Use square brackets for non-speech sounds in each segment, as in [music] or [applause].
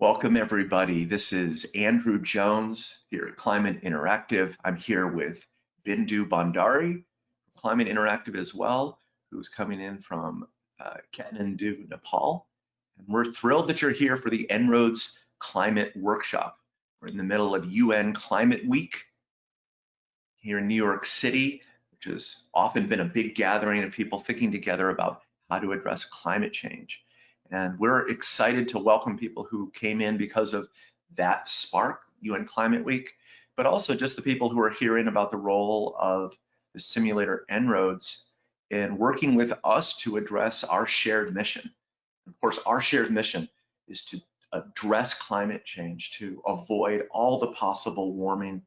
Welcome everybody. This is Andrew Jones here at Climate Interactive. I'm here with Bindu Bhandari, Climate Interactive as well, who's coming in from uh, Kathmandu, Nepal. And we're thrilled that you're here for the En-ROADS Climate Workshop. We're in the middle of UN Climate Week here in New York City, which has often been a big gathering of people thinking together about how to address climate change. And we're excited to welcome people who came in because of that spark, UN Climate Week, but also just the people who are hearing about the role of the simulator En-ROADS in working with us to address our shared mission. Of course, our shared mission is to address climate change, to avoid all the possible warming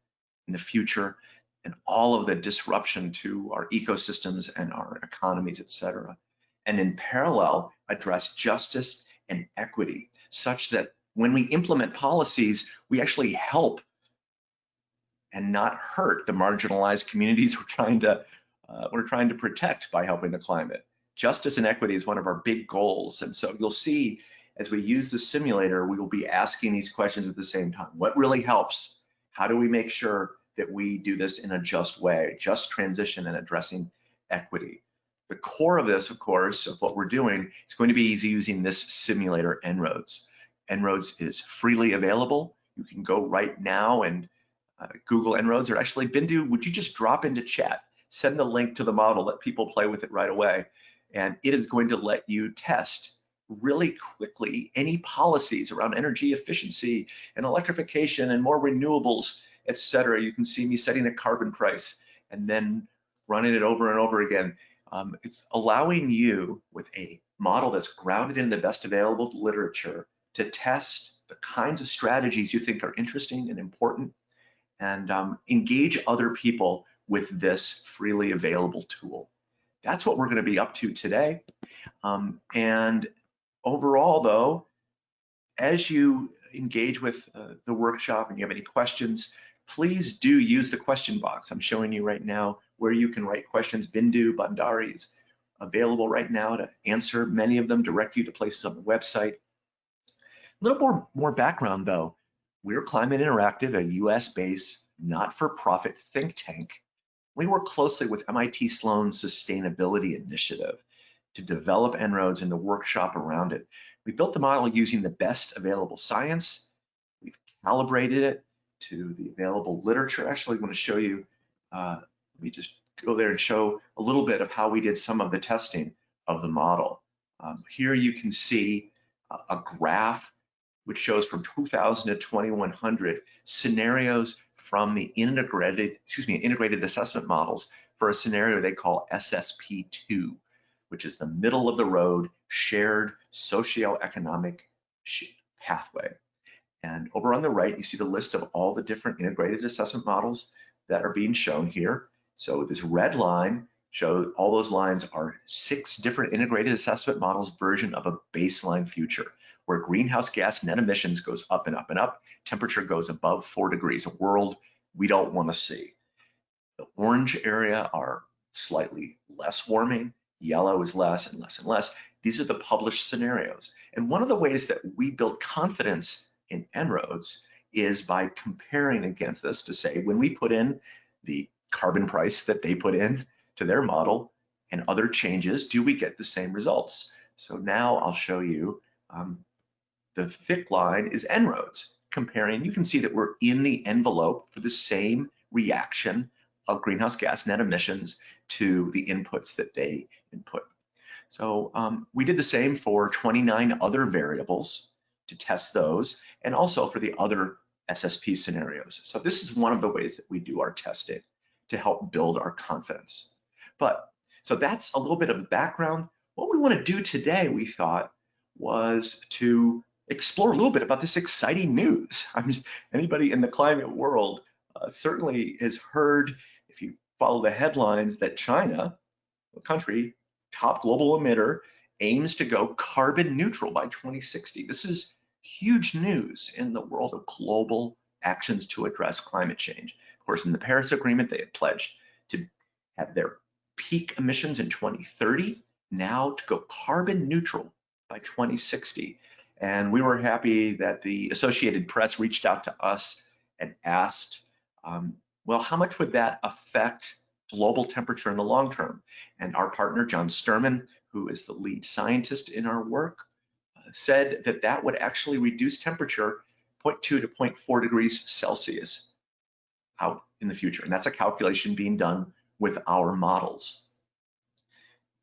in the future and all of the disruption to our ecosystems and our economies, et cetera and in parallel address justice and equity such that when we implement policies, we actually help and not hurt the marginalized communities [laughs] we're trying to uh, we're trying to protect by helping the climate. Justice and equity is one of our big goals, and so you'll see as we use the simulator, we will be asking these questions at the same time. What really helps? How do we make sure that we do this in a just way, just transition and addressing equity? The core of this, of course, of what we're doing is going to be easy using this simulator En-ROADS. En-ROADS is freely available. You can go right now and uh, Google En-ROADS or actually Bindu, would you just drop into chat, send the link to the model, let people play with it right away. And it is going to let you test really quickly any policies around energy efficiency and electrification and more renewables, et cetera. You can see me setting a carbon price and then running it over and over again. Um, it's allowing you with a model that's grounded in the best available literature to test the kinds of strategies you think are interesting and important and um, engage other people with this freely available tool. That's what we're gonna be up to today. Um, and overall though, as you engage with uh, the workshop and you have any questions, please do use the question box. I'm showing you right now where you can write questions. Bindu Bhandari is available right now to answer many of them, direct you to places on the website. A little more, more background though. We're Climate Interactive, a US-based not-for-profit think tank. We work closely with MIT Sloan Sustainability Initiative to develop En-ROADS and the workshop around it. We built the model using the best available science. We've calibrated it to the available literature. Actually, I want to show you, uh, let me just go there and show a little bit of how we did some of the testing of the model. Um, here you can see a, a graph which shows from 2000 to 2100 scenarios from the integrated, excuse me, integrated assessment models for a scenario they call SSP2, which is the middle of the road shared socioeconomic pathway. And over on the right, you see the list of all the different integrated assessment models that are being shown here. So this red line shows all those lines are six different integrated assessment models version of a baseline future where greenhouse gas net emissions goes up and up and up, temperature goes above four degrees, a world we don't want to see. The orange area are slightly less warming, yellow is less and less and less. These are the published scenarios. And one of the ways that we build confidence in En-ROADS is by comparing against this to say, when we put in the carbon price that they put in to their model and other changes, do we get the same results? So now I'll show you um, the thick line is En-ROADS comparing. You can see that we're in the envelope for the same reaction of greenhouse gas net emissions to the inputs that they input. So um, we did the same for 29 other variables to test those and also for the other SSP scenarios. So this is one of the ways that we do our testing to help build our confidence. But so that's a little bit of the background. What we want to do today, we thought, was to explore a little bit about this exciting news. [laughs] I mean, anybody in the climate world uh, certainly has heard, if you follow the headlines, that China, a country, top global emitter, aims to go carbon neutral by 2060. This is huge news in the world of global actions to address climate change. Of course, in the Paris Agreement, they had pledged to have their peak emissions in 2030, now to go carbon neutral by 2060. And we were happy that the Associated Press reached out to us and asked, um, well, how much would that affect global temperature in the long term? And our partner, John Sterman, who is the lead scientist in our work, uh, said that that would actually reduce temperature 0.2 to 0.4 degrees Celsius out in the future. And that's a calculation being done with our models.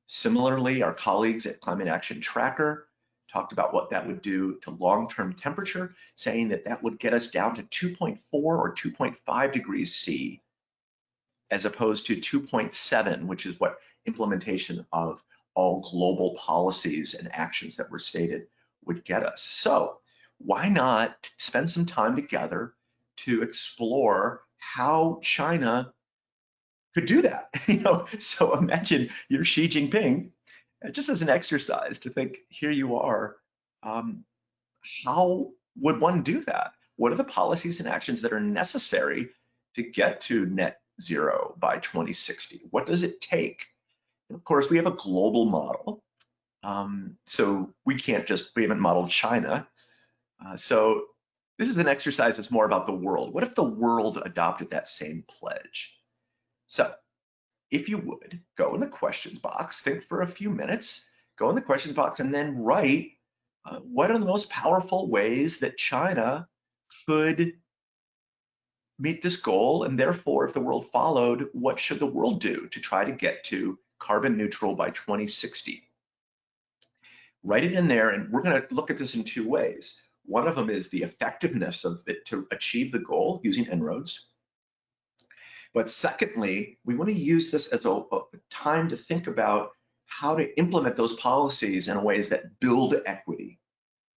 Similarly, our colleagues at Climate Action Tracker talked about what that would do to long-term temperature, saying that that would get us down to 2.4 or 2.5 degrees C, as opposed to 2.7, which is what implementation of all global policies and actions that were stated would get us. So why not spend some time together to explore how China could do that? [laughs] you know, so imagine you're Xi Jinping, just as an exercise to think, here you are, um, how would one do that? What are the policies and actions that are necessary to get to net zero by 2060? What does it take? And of course, we have a global model. Um, so we can't just, we haven't modeled China. Uh, so this is an exercise that's more about the world. What if the world adopted that same pledge? So if you would, go in the questions box, think for a few minutes, go in the questions box and then write uh, what are the most powerful ways that China could meet this goal? And therefore, if the world followed, what should the world do to try to get to carbon neutral by 2060? Write it in there, and we're going to look at this in two ways. One of them is the effectiveness of it to achieve the goal using En-ROADS. But secondly, we want to use this as a, a, time to think about how to implement those policies in ways that build equity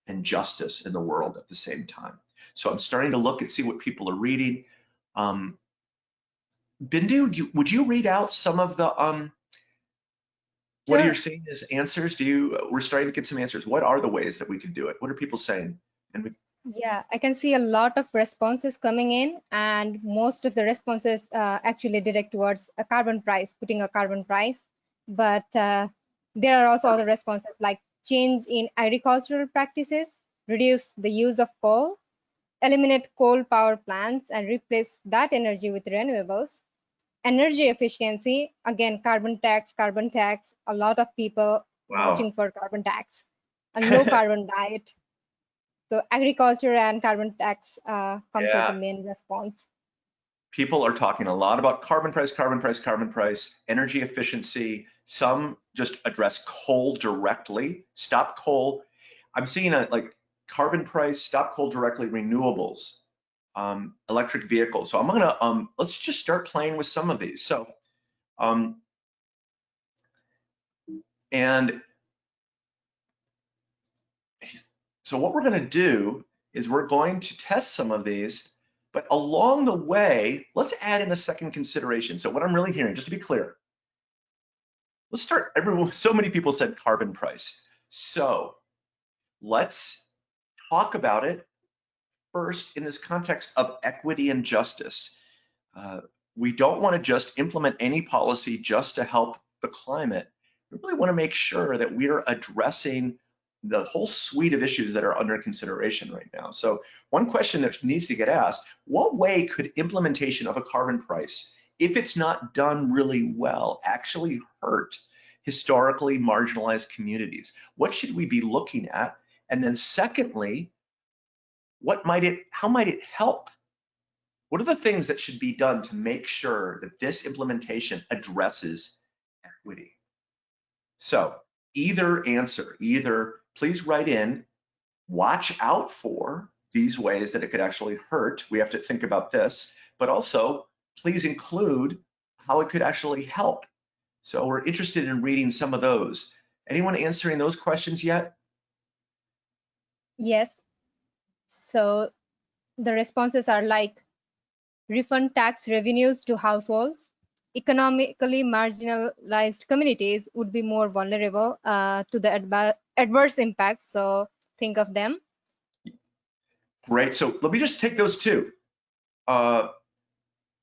and justice in the world at the same time. So I'm starting to look and see what people are reading. Um, Bindu, you, would you read out some of the um, what are you're seeing as answers? Do you? We're starting to get some answers. What are the ways that we can do it? What are people saying? We, yeah, I can see a lot of responses coming in, and most of the responses uh, actually direct towards a carbon price, putting a carbon price. But uh, there are also other responses like change in agricultural practices, reduce the use of coal, eliminate coal power plants and replace that energy with renewables. Energy efficiency, again, carbon tax, carbon tax, a lot of people wow. pushing for carbon tax, a low [laughs] carbon diet, so agriculture and carbon tax uh, comes yeah. the main response. People are talking a lot about carbon price, carbon price, carbon price, energy efficiency. Some just address coal directly, stop coal. I'm seeing a like carbon price, stop coal directly, renewables, um, electric vehicles. So I'm gonna, um, let's just start playing with some of these. So, um, and So what we're gonna do is we're going to test some of these, but along the way, let's add in a second consideration. So what I'm really hearing, just to be clear, let's start, everyone, [laughs] so many people said carbon price. So let's talk about it first in this context of equity and justice. Uh, we don't wanna just implement any policy just to help the climate. We really wanna make sure that we are addressing the whole suite of issues that are under consideration right now. So one question that needs to get asked, what way could implementation of a carbon price, if it's not done really well, actually hurt historically marginalized communities? What should we be looking at? And then secondly, what might it, how might it help? What are the things that should be done to make sure that this implementation addresses equity? So either answer, either please write in, watch out for these ways that it could actually hurt. We have to think about this, but also please include how it could actually help. So we're interested in reading some of those. Anyone answering those questions yet? Yes. So the responses are like refund tax revenues to households, economically marginalized communities would be more vulnerable uh, to the adverse impacts. So think of them. Great. So let me just take those two. Uh,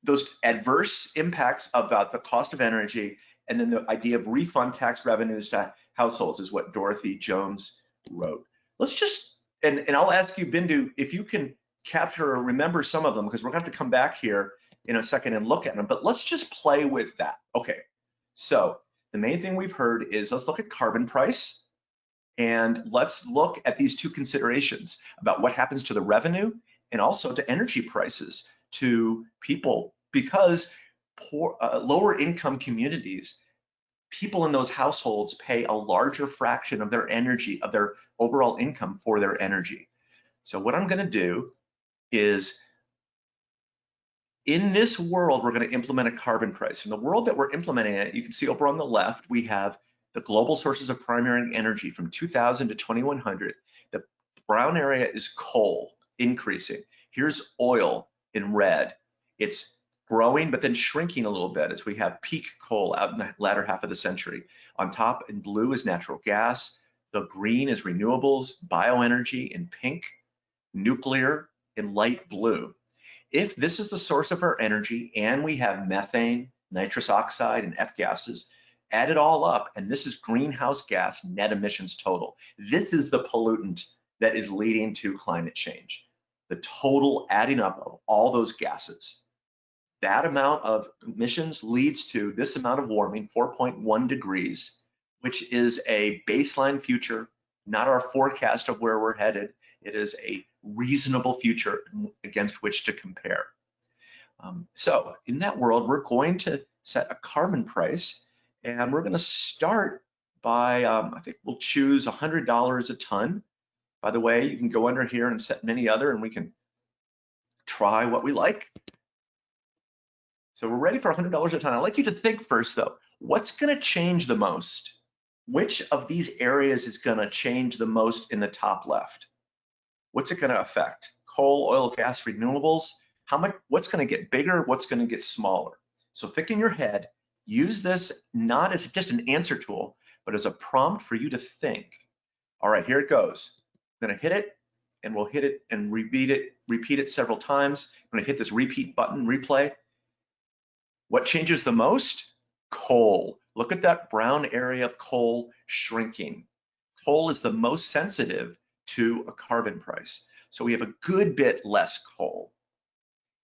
those adverse impacts about the cost of energy and then the idea of refund tax revenues to households is what Dorothy Jones wrote. Let's just and, and I'll ask you, Bindu, if you can capture or remember some of them, because we're going to have to come back here in a second and look at them, but let's just play with that. Okay, so the main thing we've heard is let's look at carbon price and let's look at these two considerations about what happens to the revenue and also to energy prices to people because poor, uh, lower income communities, people in those households pay a larger fraction of their energy, of their overall income for their energy. So what I'm gonna do is in this world, we're going to implement a carbon price. In the world that we're implementing it, you can see over on the left, we have the global sources of primary energy from 2000 to 2100. The brown area is coal increasing. Here's oil in red. It's growing, but then shrinking a little bit as we have peak coal out in the latter half of the century. On top in blue is natural gas. The green is renewables, bioenergy in pink, nuclear in light blue if this is the source of our energy and we have methane, nitrous oxide, and F gases, add it all up, and this is greenhouse gas net emissions total. This is the pollutant that is leading to climate change. The total adding up of all those gases. That amount of emissions leads to this amount of warming, 4.1 degrees, which is a baseline future, not our forecast of where we're headed. It is a reasonable future against which to compare. Um, so in that world, we're going to set a carbon price and we're going to start by, um, I think we'll choose $100 a ton. By the way, you can go under here and set many other and we can try what we like. So we're ready for $100 a ton. I'd like you to think first though, what's gonna change the most? Which of these areas is gonna change the most in the top left? what's it going to affect? Coal, oil, gas, renewables, how much, what's going to get bigger, what's going to get smaller? So think in your head, use this not as just an answer tool, but as a prompt for you to think. All right, here it goes. I'm to hit it and we'll hit it and repeat it, repeat it several times. I'm to hit this repeat button, replay. What changes the most? Coal. Look at that brown area of coal shrinking. Coal is the most sensitive to a carbon price. So we have a good bit less coal.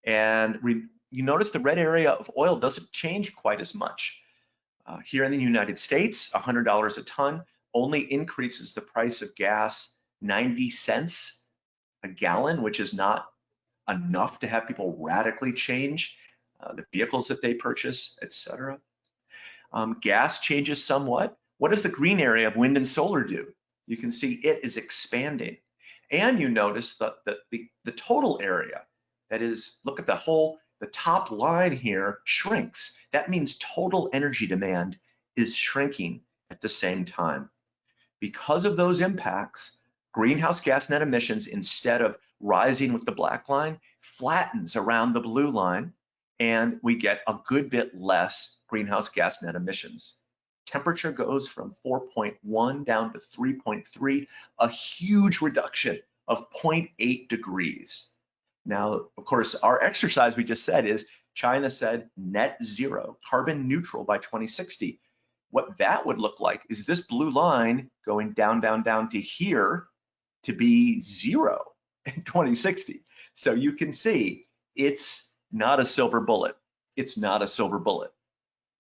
And you notice the red area of oil doesn't change quite as much. Uh, here in the United States, $100 a ton only increases the price of gas 90 cents a gallon, which is not enough to have people radically change uh, the vehicles that they purchase, etc. Um, gas changes somewhat. What does the green area of wind and solar do? you can see it is expanding. And you notice that the, the, the total area, that is, look at the whole, the top line here shrinks. That means total energy demand is shrinking at the same time. Because of those impacts, greenhouse gas net emissions, instead of rising with the black line, flattens around the blue line, and we get a good bit less greenhouse gas net emissions temperature goes from 4.1 down to 3.3, a huge reduction of 0.8 degrees. Now, of course, our exercise we just said is China said net zero, carbon neutral by 2060. What that would look like is this blue line going down, down, down to here to be zero in 2060. So you can see it's not a silver bullet. It's not a silver bullet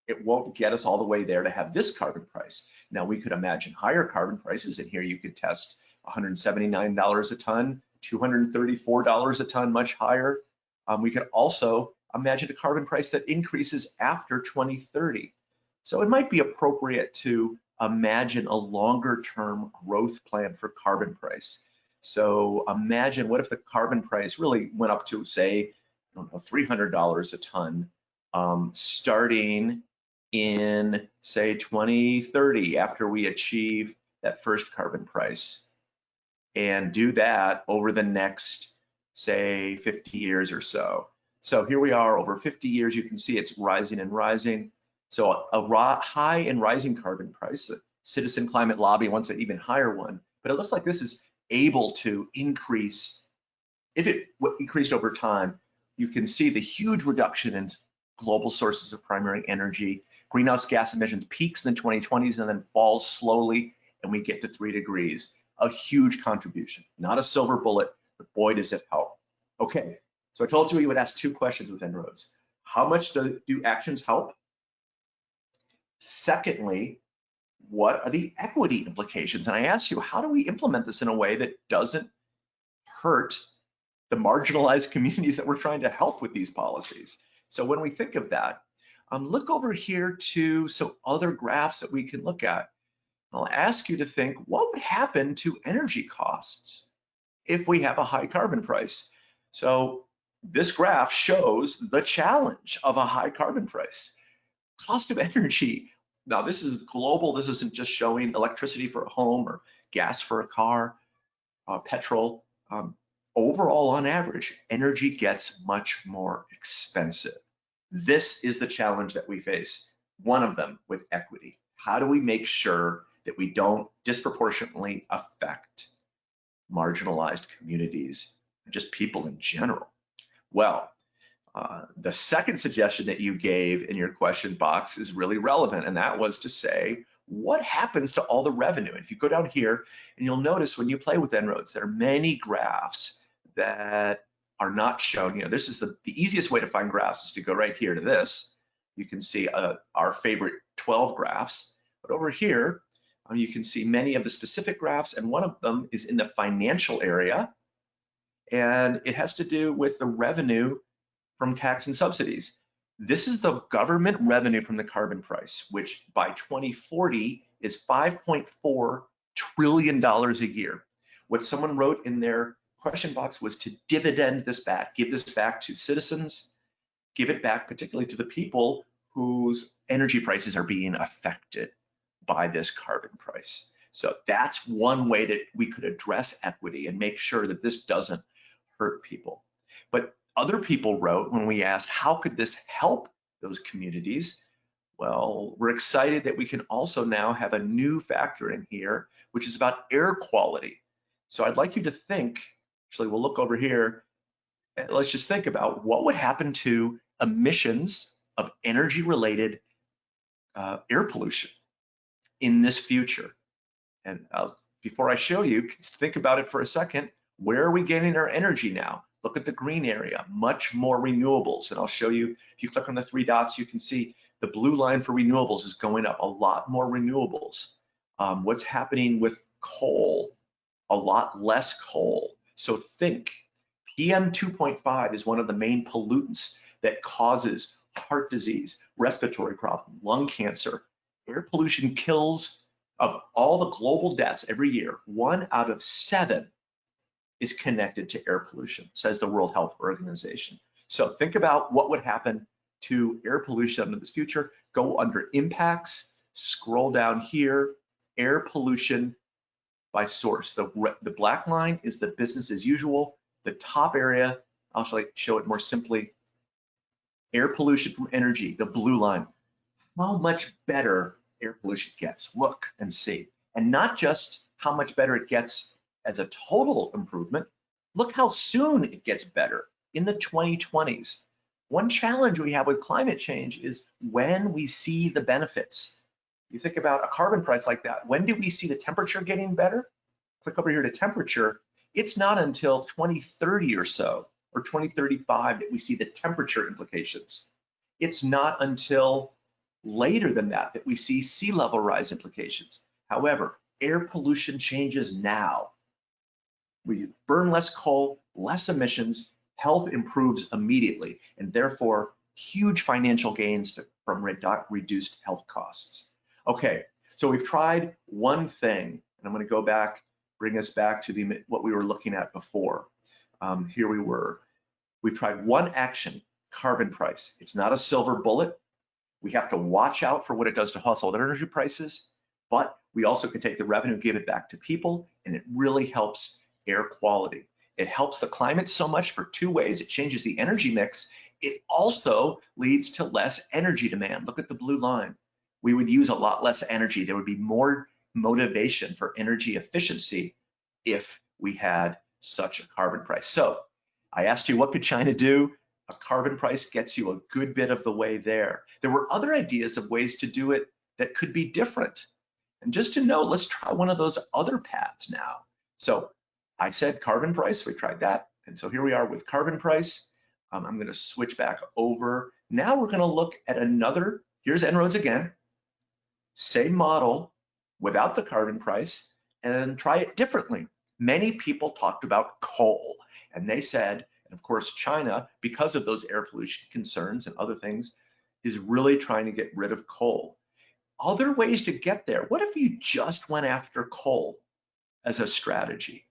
it won't get us all the way there to have this carbon price. Now we could imagine higher carbon prices and here you could test $179 a ton, $234 a ton, much higher. Um, we could also imagine a carbon price that increases after 2030. So it might be appropriate to imagine a longer term growth plan for carbon price. So imagine what if the carbon price really went up to say, I don't know, $300 a ton, um, starting in say 2030 after we achieve that first carbon price and do that over the next say 50 years or so. So here we are over 50 years, you can see it's rising and rising. So a, high and rising carbon price, Citizen Climate Lobby wants an even higher one, but it looks like this is able to increase. If it increased over time, you can see the huge reduction in global sources of primary energy greenhouse gas emissions peaks in the 2020s and then falls slowly and we get to three degrees. A huge contribution. Not a silver bullet, but boy, does it help. Okay, so I told you we would ask two questions with En-ROADS. How much do, do actions help? Secondly, what are the equity implications? And I asked you, how do we implement this in a way that doesn't hurt the marginalized [laughs] communities that we're trying to help with these policies? So when we think of that, um, look over here to some other graphs that we can look at. I'll ask you to think, what would happen to energy costs if we have a high carbon price? So this graph shows the challenge of a high carbon price. Cost of energy. Now this is global. This isn't just showing electricity for a home or gas for a car, uh, petrol. Um, overall, on average, energy gets much more expensive. This is the challenge that we face, one of them with equity. How do we make sure that we don't disproportionately affect marginalized communities, just people in general? Well, uh, the second suggestion that you gave in your question box is really relevant, and that was to say, what happens to all the revenue? And if you go down here, and you'll notice when you play with En-ROADS, there are many graphs that are not shown. You know, this is the, the easiest way to find graphs is to go right here to this. You can see uh, our favorite 12 graphs, but over here, Um, you can see many of the specific graphs, and one of them is in the financial area, and it has to do with the revenue from tax and subsidies. This is the government revenue from the carbon price, which by 2040 is $5.4 trillion a year. What someone wrote in their question box was to dividend this back, give this back to citizens, give it back particularly to the people whose energy prices are being affected by this carbon price. So that's one way that we could address equity and make sure that this doesn't hurt people. But other people wrote when we asked, how could this help those communities? Well, we're excited that we can also now have a new factor in here, which is about air quality. So I'd like you to think Actually, we'll look over here. Let's just think about what would happen to emissions of energy related uh, air pollution in this future. And uh, before I show you, think about it for a second. Where are we getting our energy now? Look at the green area, much more renewables. And I'll show you, if you click on the three dots, you can see the blue line for renewables is going up, a lot more renewables. Um, what's happening with coal? A lot less coal. So think, PM 2.5 is one of the main pollutants that causes heart disease, respiratory problem, lung cancer. Air pollution kills of all the global deaths every year, one out of seven is connected to air pollution, says the World Health Organization. So think about what would happen to air pollution in this future. Go under impacts, scroll down here, air pollution by source. The, the black line is the business as usual. The top area, I'll show it more simply, air pollution from energy, the blue line. How much better air pollution gets, look and see. And not just how much better it gets as a total improvement, look how soon it gets better in the 2020s. One challenge we have with climate change is when we see the benefits. You think about a carbon price like that. When do we see the temperature getting better? Click over here to temperature. It's not until 2030 or so, or 2035 that we see the temperature implications. It's not until later than that that we see sea level rise implications. However, air pollution changes now. We burn less coal, less emissions, health improves immediately, and therefore huge financial gains to, from redu reduced health costs. Okay, so we've tried one thing, and I'm going to go back, bring us back to the what we were looking at before. Um, here we were. We've tried one action, carbon price. It's not a silver bullet. We have to watch out for what it does to household energy prices, but we also can take the revenue, give it back to people, and it really helps air quality. It helps the climate so much for two ways. It changes the energy mix. It also leads to less energy demand. Look at the blue line we would use a lot less energy. There would be more motivation for energy efficiency if we had such a carbon price. So I asked you, what could China do? A carbon price gets you a good bit of the way there. There were other ideas of ways to do it that could be different. And just to know, let's try one of those other paths now. So I said carbon price, we tried that. And so here we are with carbon price. Um, I'm gonna switch back over. Now we're gonna look at another, here's En-ROADS again, same model without the carbon price and try it differently. Many people talked about coal and they said, and of course China, because of those air pollution concerns and other things, is really trying to get rid of coal. Other ways to get there, what if you just went after coal as a strategy?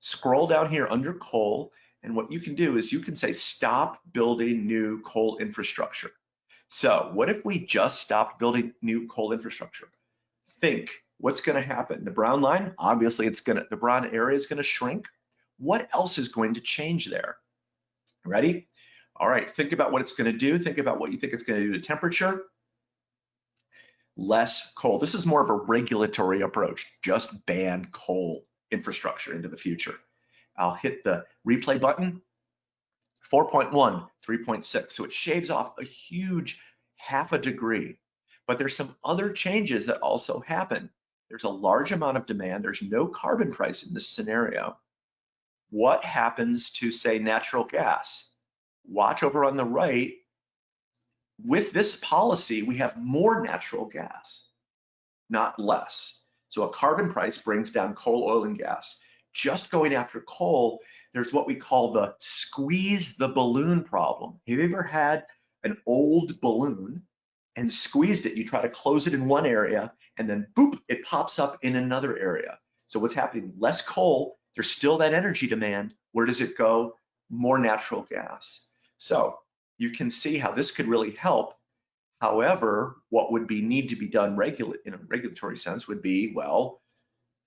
Scroll down here under coal, and what you can do is you can say, stop building new coal infrastructure. So what if we just stopped building new coal infrastructure? Think, what's gonna happen? The brown line, obviously it's gonna, the brown area is gonna shrink. What else is going to change there? Ready? All right, think about what it's gonna do. Think about what you think it's gonna do to temperature. Less coal. This is more of a regulatory approach. Just ban coal infrastructure into the future. I'll hit the replay button. 4.1, 3.6. So it shaves off a huge half a degree. But there's some other changes that also happen. There's a large amount of demand. There's no carbon price in this scenario. What happens to, say, natural gas? Watch over on the right. With this policy, we have more natural gas, not less. So a carbon price brings down coal, oil, and gas. Just going after coal, there's what we call the squeeze the balloon problem. Have you ever had an old balloon and squeezed it? You try to close it in one area and then boop, it pops up in another area. So what's happening? Less coal, there's still that energy demand. Where does it go? More natural gas. So you can see how this could really help However, what would be need to be done regula in a regulatory sense would be, well,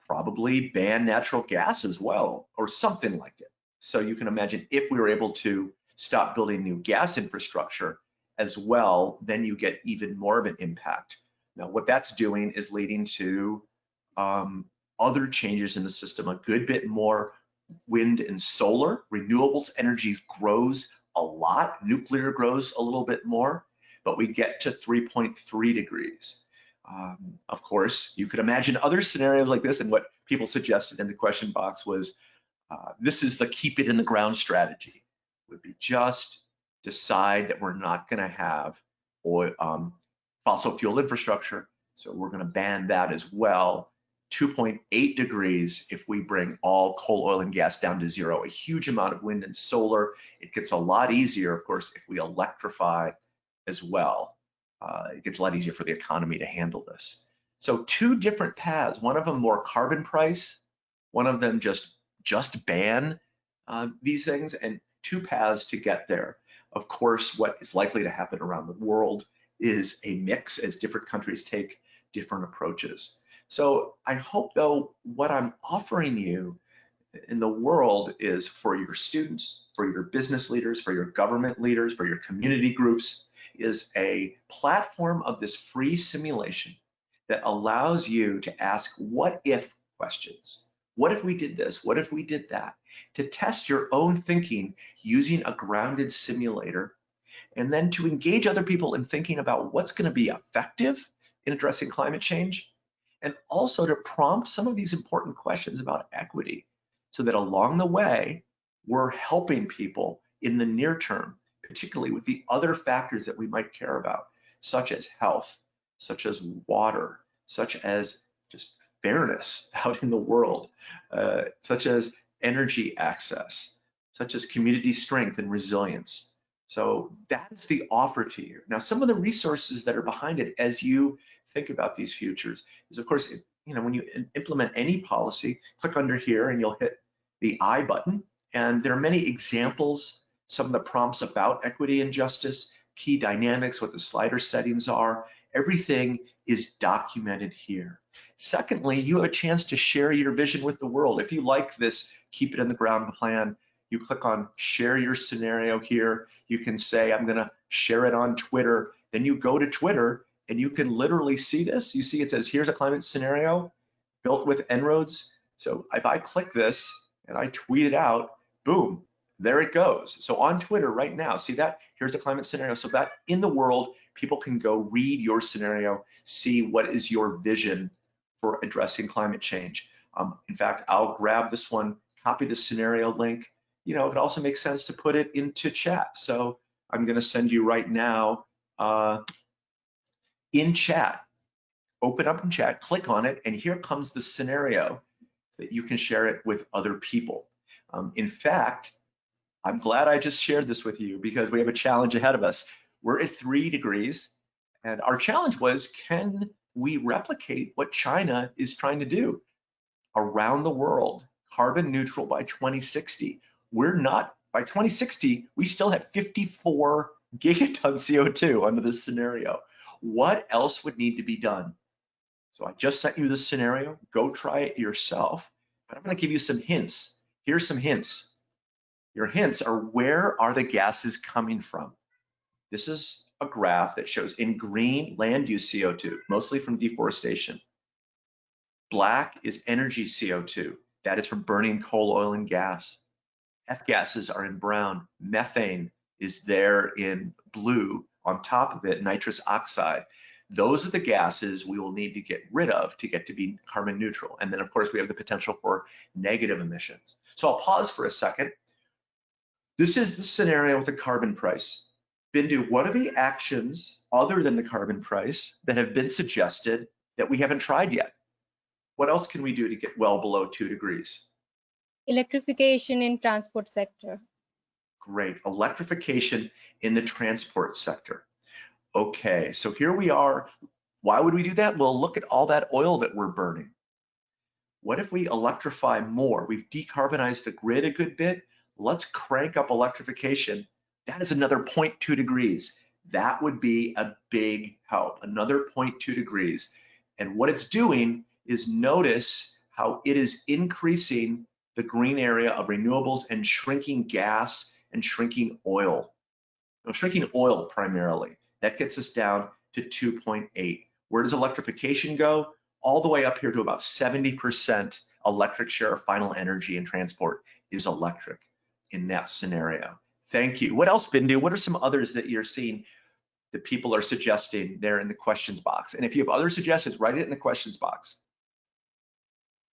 probably ban natural gas as well, or something like it. So you can imagine if we were able to stop building new gas infrastructure as well, then you get even more of an impact. Now, what that's doing is leading to um, other changes in the system, a good bit more wind and solar. Renewables energy grows a lot, nuclear grows a little bit more but we get to 3.3 degrees. Um, of course, you could imagine other scenarios like this, and what people suggested in the question box was, uh, this is the keep it in the ground strategy, would be just decide that we're not gonna have oil, um, fossil fuel infrastructure, so we're gonna ban that as well. 2.8 degrees if we bring all coal, oil, and gas down to zero, a huge amount of wind and solar. It gets a lot easier, of course, if we electrify as well. Uh, it gets a lot easier for the economy to handle this. So two different paths, one of them more carbon price, one of them just just ban uh, these things, and two paths to get there. Of course, what is likely to happen around the world is a mix as different countries take different approaches. So I hope though what I'm offering you in the world is for your students, for your business leaders, for your government leaders, for your community groups, is a platform of this free simulation that allows you to ask what if questions. What if we did this? What if we did that? To test your own thinking using a grounded simulator and then to engage other people in thinking about what's going to be effective in addressing climate change and also to prompt some of these important questions about equity so that along the way we're helping people in the near term particularly with the other factors that we might care about, such as health, such as water, such as just fairness [laughs] out in the world, uh, such as energy access, such as community strength and resilience. So that's the offer to you. Now, some of the resources that are behind it as you think about these futures is, of course, it, you know, when you implement any policy, click under here and you'll hit the I button. And there are many examples some of the prompts about equity and justice, key dynamics, what the slider settings are, everything is documented here. Secondly, you have a chance to share your vision with the world. If you like this keep it in the ground plan, you click on share your scenario here. You can say, I'm gonna share it on Twitter. Then you go to Twitter and you can literally see this. You see it says, here's a climate scenario built with En-ROADS. So if I click this and I tweet it out, boom, there it goes. So on Twitter right now, see that? Here's the climate scenario. So that in the world, people can go read your scenario, see what is your vision for addressing climate change. Um, in fact, I'll grab this one, copy the scenario link. You know, it also makes sense to put it into chat. So I'm gonna send you right now uh, in chat, open up in chat, click on it, and here comes the scenario that you can share it with other people. Um, in fact, I'm glad I just shared this with you because we have a challenge ahead of us. We're at three degrees, and our challenge was, can we replicate what China is trying to do around the world, carbon neutral by 2060? We're not, by 2060, we still have 54 gigaton CO2 under this scenario. What else would need to be done? So I just sent you this scenario, go try it yourself, but I'm gonna give you some hints. Here's some hints. Your hints are where are the gases coming from? This is a graph that shows in green land use CO2, mostly from deforestation. Black is energy CO2, that is from burning coal, oil, and gas. F gases are in brown. Methane is there in blue. On top of it, nitrous oxide. Those are the gases we will need to get rid of to get to be carbon neutral. And then of course we have the potential for negative emissions. So I'll pause for a second. This is the scenario with the carbon price. Bindu, what are the actions other than the carbon price that have been suggested that we haven't tried yet? What else can we do to get well below two degrees? Electrification in transport sector. Great, electrification in the transport sector. Okay, so here we are. Why would we do that? Well, look at all that oil that we're burning. What if we electrify more? We've decarbonized the grid a good bit. Let's crank up electrification. That is another 0.2 degrees. That would be a big help, another 0.2 degrees. And what it's doing is notice how it is increasing the green area of renewables and shrinking gas and shrinking oil. Now, shrinking oil primarily. That gets us down to 2.8. Where does electrification go? All the way up here to about 70% electric share of final energy and transport is electric in that scenario. Thank you. What else, Bindu? What are some others that you're seeing that people are suggesting there in the questions box? And if you have other suggestions, write it in the questions box.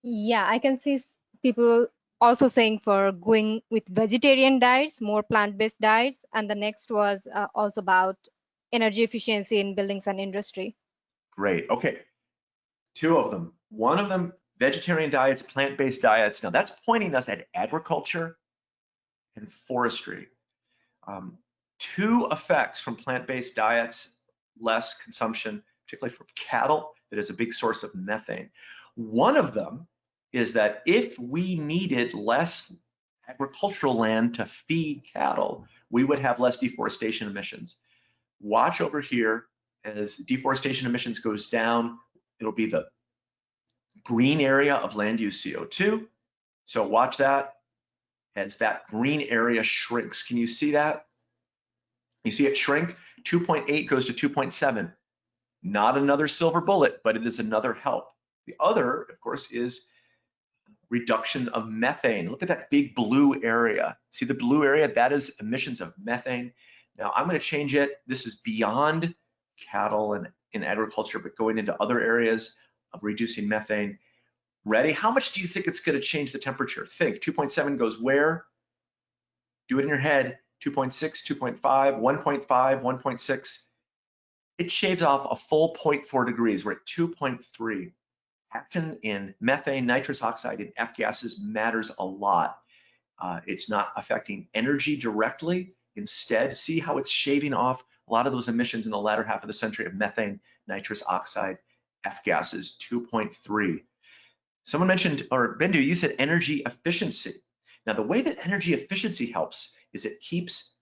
Yeah, I can see people also saying for going with vegetarian diets, more plant-based diets. And the next was uh, also about energy efficiency in buildings and industry. Great. Okay. Two of them. One of them, vegetarian diets, plant-based diets. Now that's pointing us at agriculture and forestry. Um, two effects from plant-based diets, less consumption, particularly from cattle, that is a big source of methane. One of them is that if we needed less agricultural land to feed cattle, we would have less deforestation emissions. Watch over here as deforestation emissions goes down, it'll be the green area of land use CO2. So watch that as that green area shrinks. Can you see that? You see it shrink? 2.8 goes to 2.7. Not another silver bullet, but it is another help. The other, of course, is reduction of methane. Look at that big blue area. See the blue area? That is emissions of methane. Now I'm going to change it. This is beyond cattle and in agriculture, but going into other areas of reducing methane. Ready? How much do you think it's going to change the temperature? Think 2.7 goes where? Do it in your head. 2.6, 2.5, 1.5, 1.6. It shaves off a full 0.4 degrees. We're at 2.3 action in methane, nitrous oxide, and F gases matters a lot. Uh, it's not affecting energy directly. Instead, see how it's shaving off a lot of those emissions in the latter half of the century of methane, nitrous oxide, F gases, 2.3. Someone mentioned, or Bindu, you said energy efficiency. Now, the way that energy efficiency helps is it keeps,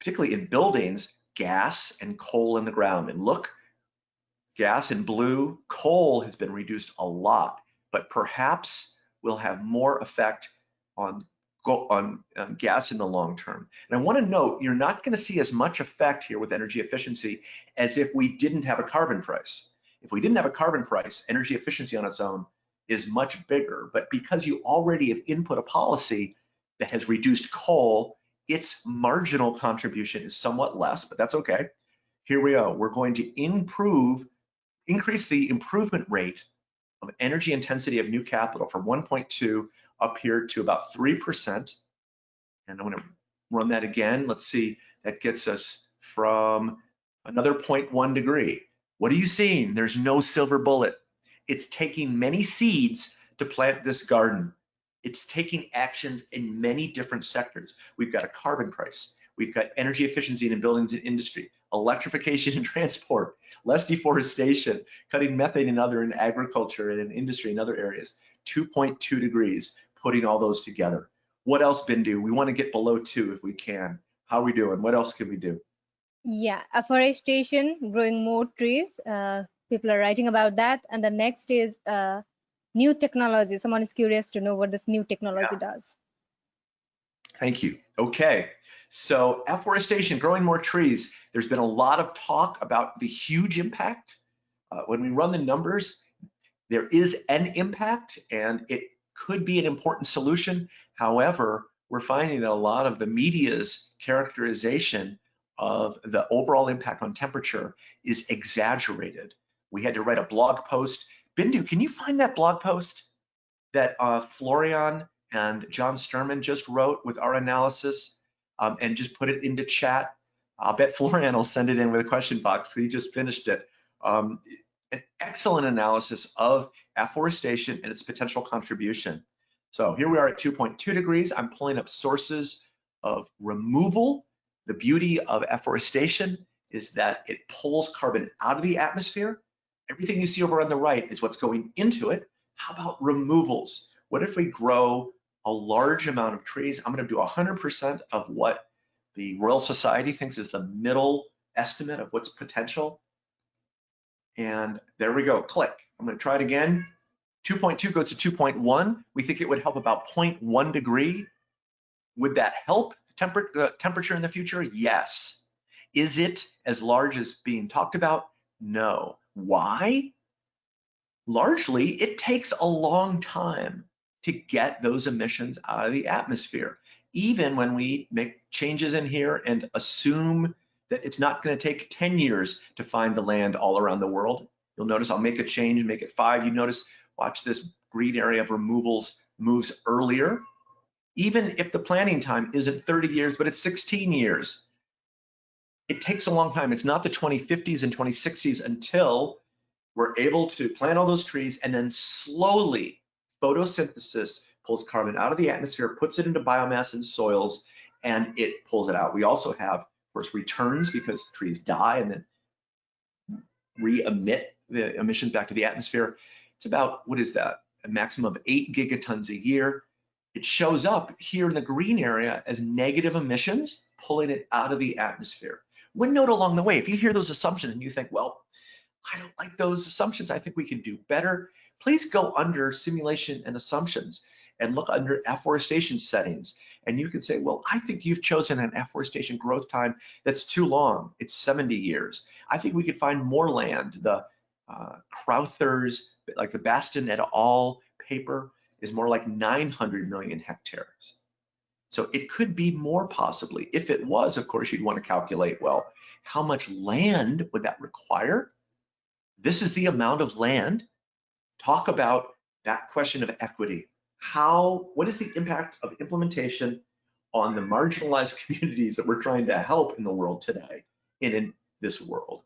particularly in buildings, gas and coal in the ground. And look Gas in blue, coal has been reduced a lot, but perhaps will have more effect on, on, on gas in the long term. And I wanna note, you're not gonna see as much effect here with energy efficiency as if we didn't have a carbon price. If we didn't have a carbon price, energy efficiency on its own is much bigger, but because you already have input a policy that has reduced coal, its marginal contribution is somewhat less, but that's okay. Here we go, we're going to improve increase the improvement rate of energy intensity of new capital from 1.2 up here to about 3%. And I'm gonna run that again. Let's see, that gets us from another 0.1 degree. What are you seeing? There's no silver bullet. It's taking many seeds to plant this garden. It's taking actions in many different sectors. We've got a carbon price. We've got energy efficiency in buildings and industry, electrification [laughs] and transport, less deforestation, cutting methane and other in agriculture and in industry and other areas. 2.2 degrees, putting all those together. What else, Bindu? We want to get below two if we can. How are we doing? What else can we do? Yeah, afforestation, growing more trees. Uh, people are writing about that. And the next is uh, new technology. Someone is curious to know what this new technology yeah. does. Thank you. Okay. So afforestation, growing more trees. There's been a lot of talk about the huge impact. Uh, when we run the numbers, there is an impact and it could be an important solution. However, we're finding that a lot of the media's characterization of the overall impact on temperature is exaggerated. We had to write a blog post. Bindu, can you find that blog post that uh, Florian and John Sterman just wrote with our analysis um, and just put it into chat? I'll bet Florian will send it in with a question box. He just finished it. Um, an excellent analysis of afforestation and its potential contribution. So here we are at 2.2 degrees. I'm pulling up sources of removal. The beauty of afforestation is that it pulls carbon out of the atmosphere. Everything you see over on the right is what's going into it. How about removals? What if we grow a large amount of trees? I'm gonna do 100% of what the Royal Society thinks is the middle estimate of what's potential. And there we go, click. I'm gonna try it again. 2.2 goes to 2.1. We think it would help about 0.1 degree. Would that help temper uh, temperature in the future? Yes. Is it as large as being talked about? No. Why? Largely, it takes a long time to get those emissions out of the atmosphere. Even when we make changes in here and assume that it's not going to take 10 years to find the land all around the world. You'll notice I'll make a change and make it five. You notice Watch this green area of removals moves earlier. Even if the planning time isn't 30 years, but it's 16 years, it takes a long time. It's not the 2050s and 2060s until we're able to plant all those trees and then slowly photosynthesis pulls carbon out of the atmosphere, puts it into biomass and soils, and it pulls it out. We also have, of course, returns because trees die and then re-emit the emissions back to the atmosphere. It's about, what is that? A maximum of eight gigatons a year. It shows up here in the green area as negative emissions, pulling it out of the atmosphere. One note along the way, if you hear those assumptions and you think, well, I don't like those assumptions, I think we can do better, please go under simulation and assumptions and look under afforestation settings. And you can say, well, I think you've chosen an afforestation growth time that's too long. It's 70 years. I think we could find more land. The uh, Crowther's, like the Bastin et al. paper is more like 900 million hectares. So it could be more possibly. If it was, of course, you'd want to calculate, well, how much land would that require? This is the amount of land. Talk about that question of equity. How, what is the impact of implementation on the marginalized [laughs] communities that we're trying to help in the world today, in, in this world?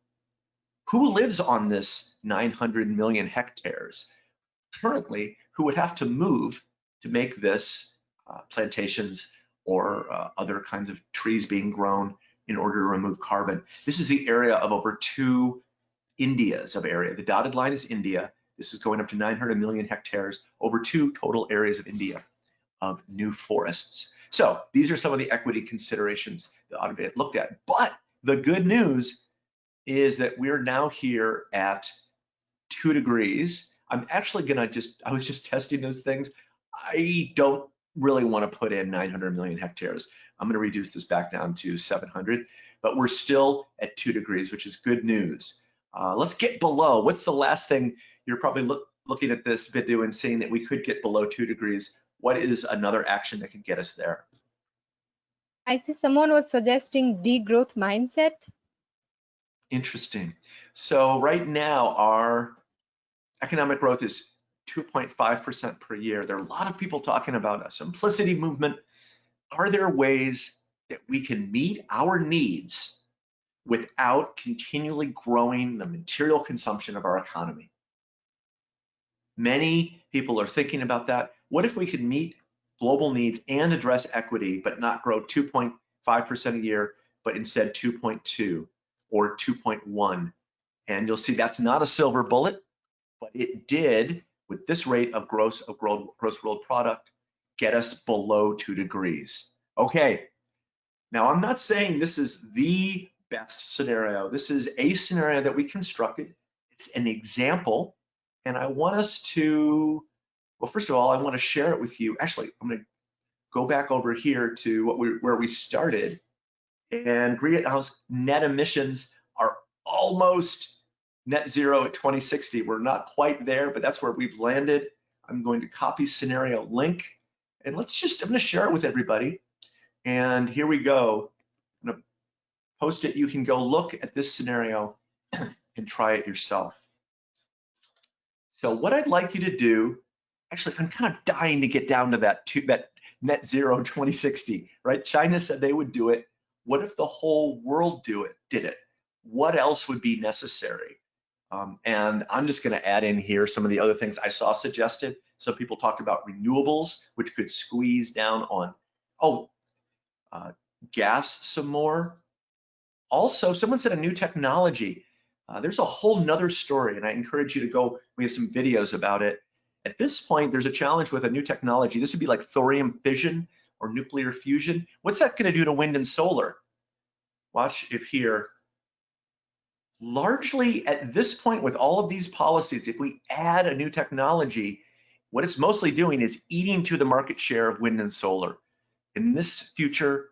who lives on this 900 million hectares currently who would have to move to make this uh, plantations or uh, other kinds of trees being grown in order to remove carbon. This is the area of over two Indias of area. The dotted line is India. This is going up to 900 million hectares, over two total areas of India of new forests. So these are some of the equity considerations that ought to be looked at. But the good news is that we're now here at two degrees. I'm actually gonna just, I was just testing those things. I don't really wanna put in 900 million hectares. I'm gonna reduce this back down to 700, but we're still at two degrees, which is good news. Uh, let's get below. What's the last thing you're probably look, looking at this video and saying that we could get below two degrees? What is another action that could get us there? I see someone was suggesting degrowth mindset. Interesting. So right now, our economic growth is 2.5% per year. There are a lot of people talking about a simplicity movement. Are there ways that we can meet our needs without continually growing the material consumption of our economy? Many people are thinking about that. What if we could meet global needs and address equity, but not grow 2.5% a year, but instead 2.2 or 2.1? And you'll see that's not a silver bullet, but it did, with this rate of gross of gross, gross world product, get us below two degrees. Okay, now I'm not saying this is the best scenario. This is a scenario that we constructed. It's an example, and I want us to, well, first of all, I want to share it with you. Actually, I'm going to go back over here to what we, where we started, and greenhouse net emissions are almost net zero at 2060. We're not quite there, but that's where we've landed. I'm going to copy scenario link, and let's just, I'm going to share it with everybody. And here we go. I'm gonna post it. You can go look at this scenario [clears throat] and try it yourself. So what I'd like you to do, actually, I'm kind of dying to get down to that, to that net zero [laughs] 2060, right? China said they would do it. What if the whole world do it, did it? What else would be necessary? Um, and I'm just going to add in here some of the other things I saw suggested. Some people talked about renewables, which could squeeze down on, oh, uh, gas some more. Also, someone said a new technology. Uh, there's a whole nother story, and I encourage you to go, we have some videos about it. At this point, there's a challenge with a new technology. This would be like thorium fission or nuclear fusion. What's that gonna do to wind and solar? Watch if here, largely at this point with all of these policies, if we add a new technology, what it's mostly doing is eating to the market share of wind and solar. In this future,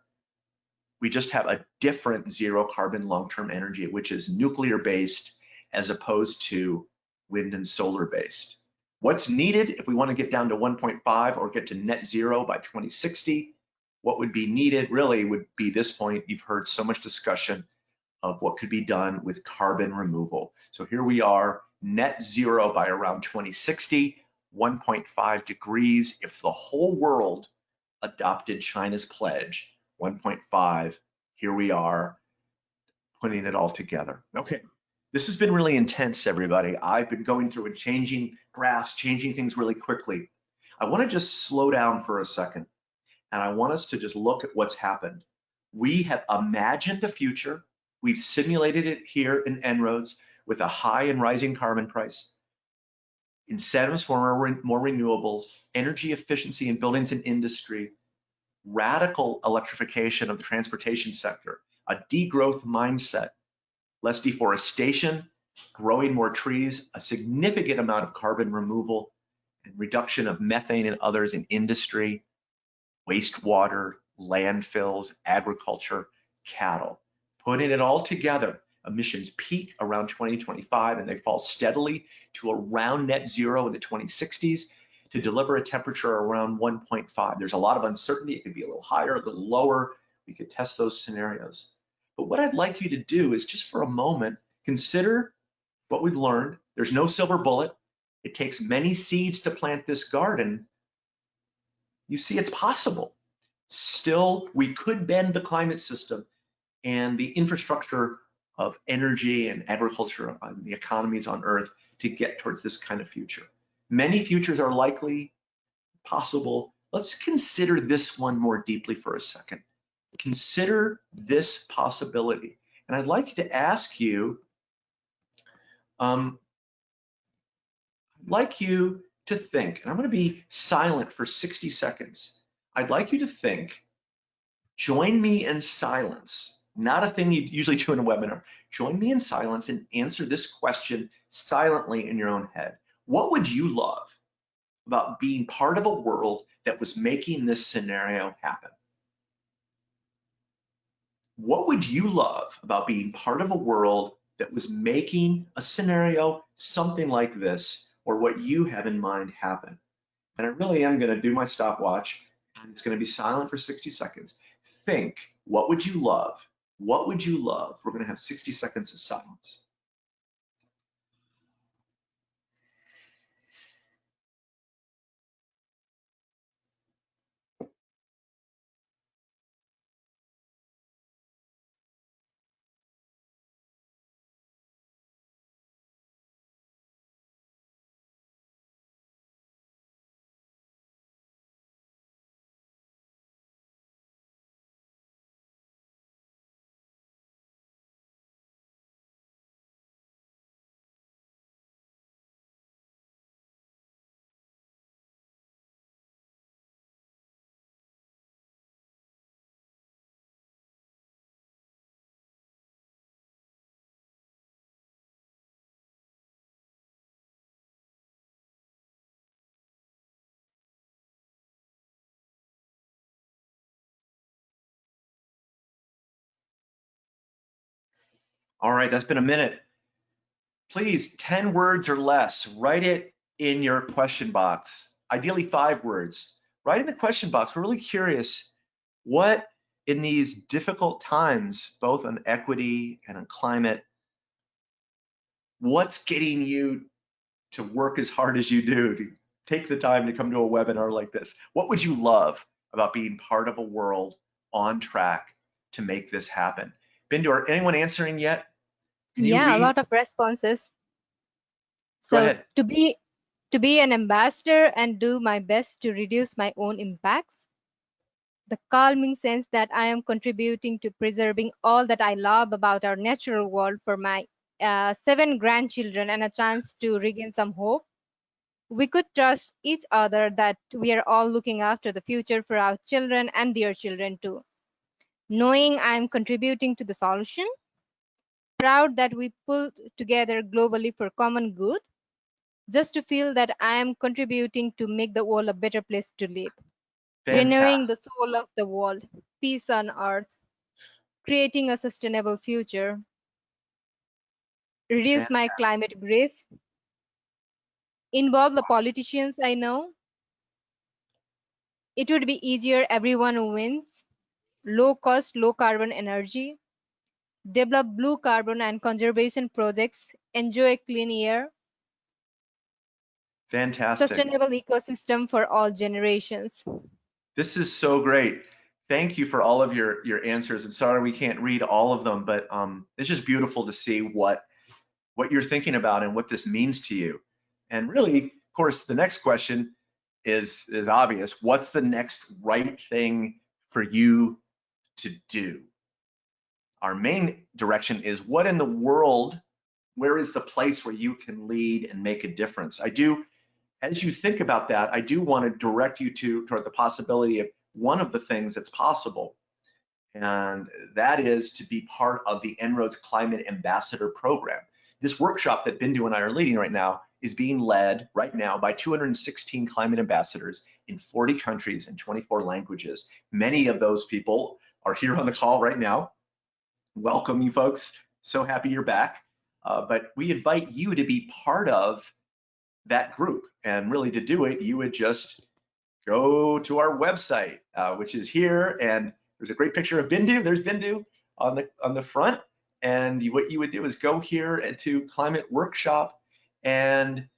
we just have a different zero carbon long-term energy, which is nuclear based as opposed to wind and solar based. What's needed if we want to get down to 1.5 or get to net zero by 2060? What would be needed really would be this point. You've heard so much discussion of what could be done with carbon removal. So here we are, net zero by around 2060, 1.5 degrees. If the whole world adopted China's pledge, 1.5. Here we are putting it all together. Okay, this has been really intense, everybody. I've been going through and changing graphs, changing things really quickly. I wanna just slow down for a second, and I want us to just look at what's happened. We have imagined a future. We've simulated it here in En-ROADS with a high and rising carbon price, incentives for more renewables, energy efficiency in buildings and industry, radical electrification of the transportation sector, a degrowth mindset, less deforestation, growing more trees, a significant amount of carbon removal, and reduction of methane and others in industry, wastewater, landfills, agriculture, cattle. Putting it all together, emissions peak around 2025 and they fall steadily to around net zero in the 2060s to deliver a temperature around 1.5. There's a lot of uncertainty. It could be a little higher, a little lower. We could test those scenarios. But what I'd like you to do is just for a moment, consider what we've learned. There's no silver bullet. It takes many seeds to plant this garden. You see, it's possible. Still, we could bend the climate system and the infrastructure of energy and agriculture and the economies on Earth to get towards this kind of future. Many futures are likely, possible. Let's consider this one more deeply for a second. Consider this possibility. And I'd like to ask you, um, I'd like you to think, and I'm gonna be silent for 60 seconds. I'd like you to think, join me in silence, not a thing you usually do in a webinar. Join me in silence and answer this question silently in your own head. What would you love about being part of a world that was making this scenario happen? What would you love about being part of a world that was making a scenario, something like this, or what you have in mind happen? And I really am gonna do my stopwatch and it's gonna be silent for 60 seconds. Think, what would you love? What would you love? We're gonna have 60 seconds of silence. All right, that's been a minute. Please, 10 words or less, write it in your question box, ideally five words. Write in the question box. We're really curious what in these difficult times, both on equity and on climate, what's getting you to work as hard as you do, to take the time to come to a webinar like this? What would you love about being part of a world on track to make this happen? Bindu, are anyone answering yet? Can yeah, a lot of responses. So to be to be an ambassador and do my best to reduce my own impacts. The calming sense that I am contributing to preserving all that I love about our natural world for my uh, seven grandchildren and a chance to regain some hope. We could trust each other that we are all looking after the future for our children and their children too. Knowing I am contributing to the solution, proud that we pulled together globally for common good, just to feel that I am contributing to make the world a better place to live. Renewing the soul of the world, peace on earth, creating a sustainable future, reduce my climate grief, involve the politicians I know. It would be easier, everyone wins, low cost, low carbon energy, develop blue carbon and conservation projects, enjoy clean air, Fantastic. sustainable ecosystem for all generations. This is so great. Thank you for all of your your answers. And sorry we can't read all of them, but um, it's just beautiful to see what what you're thinking about and what this means to you. And really, of course, the next question is is obvious. What's the next right thing for you to do? Our main direction is what in the world, where is the place where you can lead and make a difference? I do as you think about that, I do want to direct you to toward the possibility of one of the things that's possible, and that is to be part of the En-ROADS Climate Ambassador Program. This workshop that Bindu and I are leading right now is being led right now by 216 climate ambassadors in 40 countries and 24 languages. Many of those people are here on the call right now. Welcome you folks. So happy you're back. Uh, but we invite you to be part of that group. And really to do it, you would just go to our website, uh, which is here. And there's a great picture of Bindu. There's Bindu on the, on the front. And what you would do is go here and to Climate Workshop and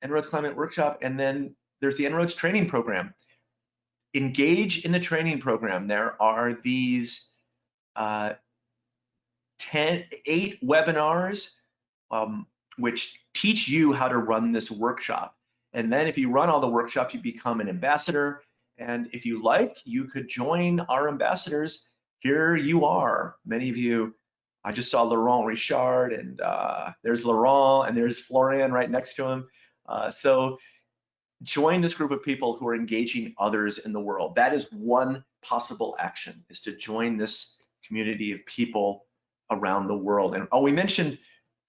En-ROADS Climate Workshop. And then there's the En-ROADS training program. Engage in the training program. There are these uh, 10, eight webinars um, which teach you how to run this workshop. And then if you run all the workshops, you become an ambassador. And if you like, you could join our ambassadors. Here you are. Many of you, I just saw Laurent Richard and uh, there's Laurent and there's Florian right next to him. Uh, so join this group of people who are engaging others in the world. That is one possible action is to join this community of people around the world. And oh, we mentioned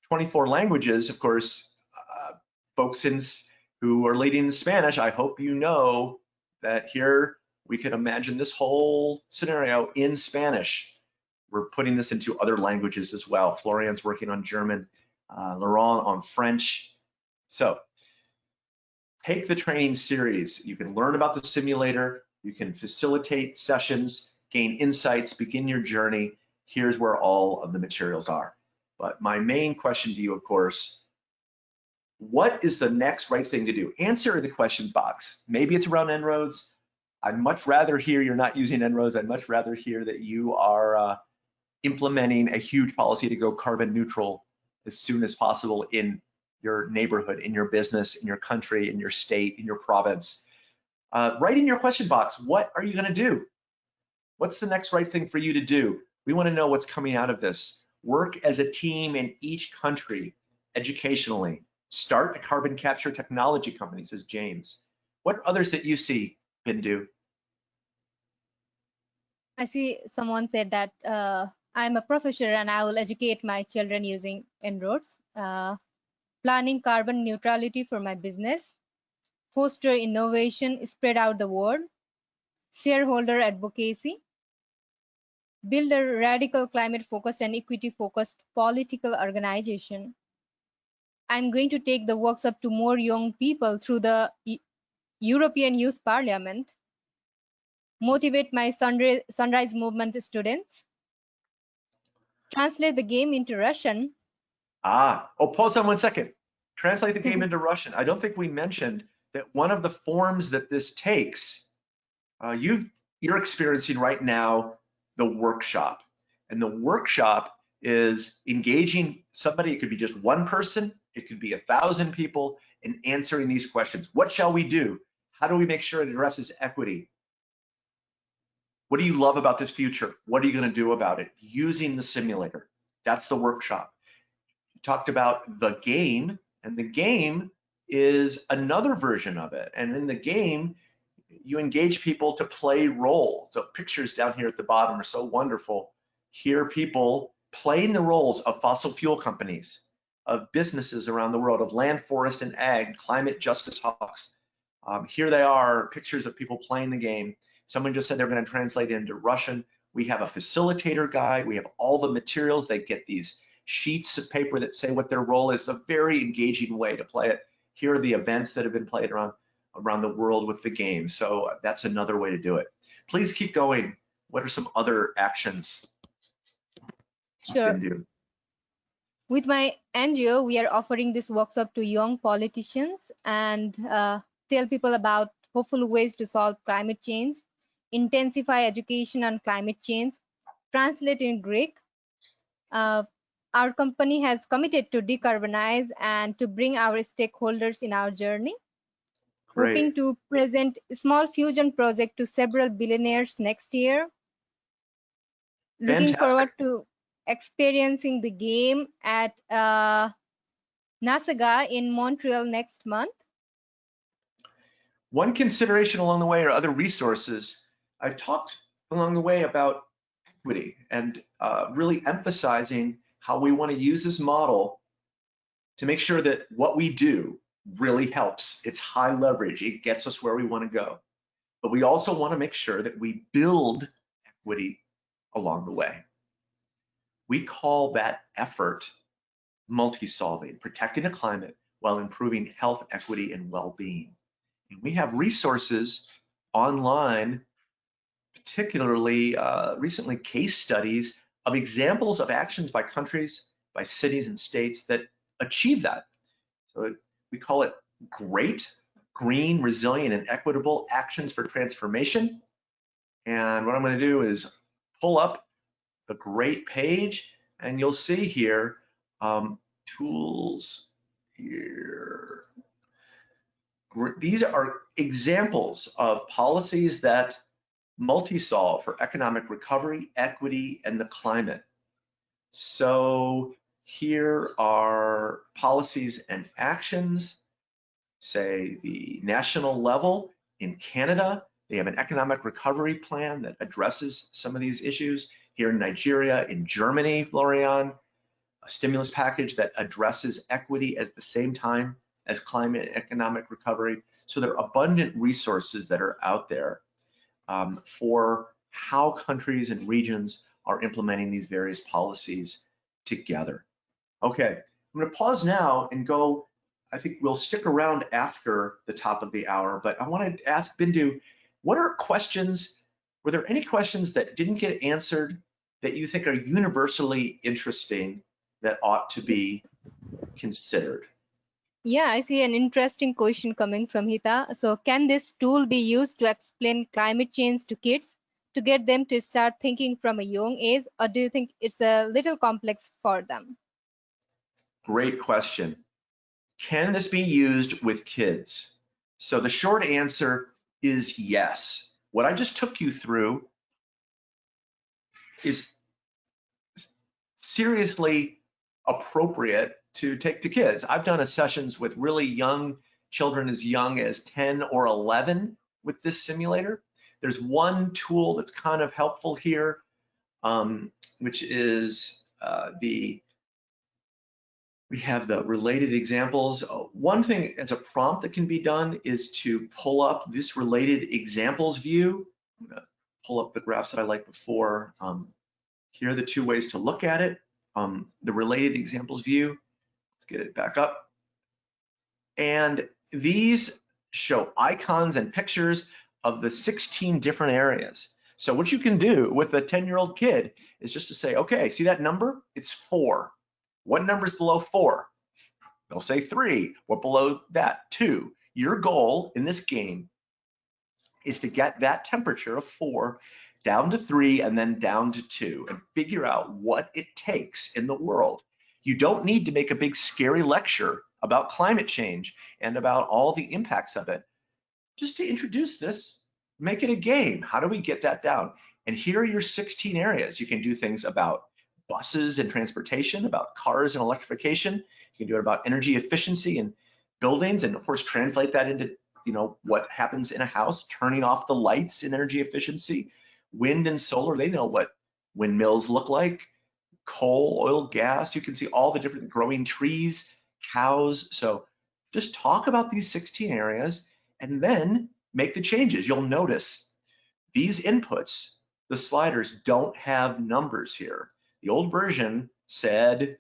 24 languages, of course, uh, folks in, who are leading in Spanish, I hope you know that here we can imagine this whole scenario in Spanish. We're putting this into other languages as well. Florian's working on German, uh, Laurent on French. So take the training series. You can learn about the simulator, you can facilitate sessions, gain insights, begin your journey. Here's where all of the materials are. But my main question to you, of course, what is the next right thing to do? Answer the question box. Maybe it's around En-ROADS. I'd much rather hear you're not using En-ROADS. I'd much rather hear that you are uh, implementing a huge policy to go carbon neutral as soon as possible in your neighborhood, in your business, in your country, in your state, in your province. Uh, write in your question box, what are you gonna do? What's the next right thing for you to do? We wanna know what's coming out of this. Work as a team in each country educationally. Start a carbon capture technology company, says James. What others that you see, Bindu? I see someone said that uh, I'm a professor and I will educate my children using En-ROADS. Uh, planning carbon neutrality for my business, foster innovation, spread out the word, shareholder advocacy, build a radical climate focused and equity focused political organization. I'm going to take the workshop to more young people through the E- European Youth Parliament, motivate my sunrise, sunrise movement students, translate the game into Russian. Ah, oh, pause on one second. Translate the game [laughs] into Russian. I don't think we mentioned that one of the forms that this takes, uh, you you're experiencing right now the workshop. And the workshop is engaging somebody, it could be just one person, it could be a thousand people, and answering these questions. What shall we do? How do we make sure it addresses equity? What do you love about this future? What are you going to do about it? Using the simulator. That's the workshop. You talked about the game, and the game is another version of it. And in the game, you engage people to play roles. So pictures down here at the bottom are so wonderful. Here people playing the roles of fossil fuel companies, of businesses around the world, of land, forest, and ag, climate justice hawks. Um, here they are, pictures of people playing the game. Someone just said they're going to translate it into Russian. We have a facilitator guide. We have all the materials. They get these sheets of paper that say what their role is. A very engaging way to play it. Here are the events that have been played around around the world with the game. So that's another way to do it. Please keep going. What are some other actions? Sure. With my NGO, we are offering this workshop to young politicians and uh, tell people about hopeful ways to solve climate change, intensify education on climate change, translate in Greek. Uh, our company has committed to decarbonize and to bring our stakeholders in our journey. Hoping to present a small fusion project to several billionaires next year. Looking forward to experiencing the game at uh, NASAGA in Montreal next month. One consideration along the way are other resources. I've talked along the way about equity and uh, really emphasizing how we want to use this model to make sure that what we do really helps. It's high leverage. It gets us where we want to go. But we also want to make sure that we build equity along the way. We call that effort multi-solving, protecting the climate while improving health, equity, and well-being. And we have resources online, particularly uh, recently case studies of examples of actions by countries, by cities and states that achieve that. So we call it GREAT, Green, Resilient, and Equitable Actions for Transformation. And what I'm gonna do is pull up the GREAT page and you'll see here, um, tools here. These are examples of policies that multi-solve for economic recovery, equity, and the climate. So here are policies and actions, say the national level in Canada, they have an economic recovery plan that addresses some of these issues. Here in Nigeria, in Germany, Florian, a stimulus package that addresses equity at the same time as climate and economic recovery. So there are abundant resources that are out there um, for how countries and regions are implementing these various policies together. Okay, I'm gonna pause now and go, I think we'll stick around after the top of the hour, but I wanna ask Bindu, what are questions, were there any questions that didn't get answered that you think are universally interesting that ought to be considered? Yeah, I see an interesting question coming from Hita. So can this tool be used to explain climate change to kids to get them to start thinking from a young age or do you think it's a little complex for them? Great question. Can this be used with kids? So the short answer is yes. What I just took you through is seriously appropriate to take to kids. I've done a sessions with really young children as young as 10 or 11 with this simulator. There's one tool that's kind of helpful here, um, which is uh, the, we have the related examples. Uh, One thing as a prompt that can be done is to pull up this related examples view. I'm gonna pull up the graphs that I liked before. Um, Here are the two ways to look at it. Um, the related examples view, let's get it back up. And these show icons and pictures of the 16 different areas. So what you can do with a 10 year old kid is just to say, okay, see that number? It's four. What number is below four? They'll say three. What below that? Two. Your goal in this game is to get that temperature of four down to three and then down to two and figure out what it takes in the world. You don't need to make a big scary lecture about climate change and about all the impacts of it. Just to introduce this, make it a game. How do we get that down? And here are your 16 areas. You can do things about buses and transportation, about cars and electrification. You can do it about energy efficiency and buildings, and of course, translate that into you know what happens in a house, turning off the lights in energy efficiency, wind and solar, they know what windmills look like, coal, oil, gas, you can see all the different growing trees, cows. So just talk about these 16 areas and then make the changes. You'll notice these inputs, the sliders don't have numbers here. The old version said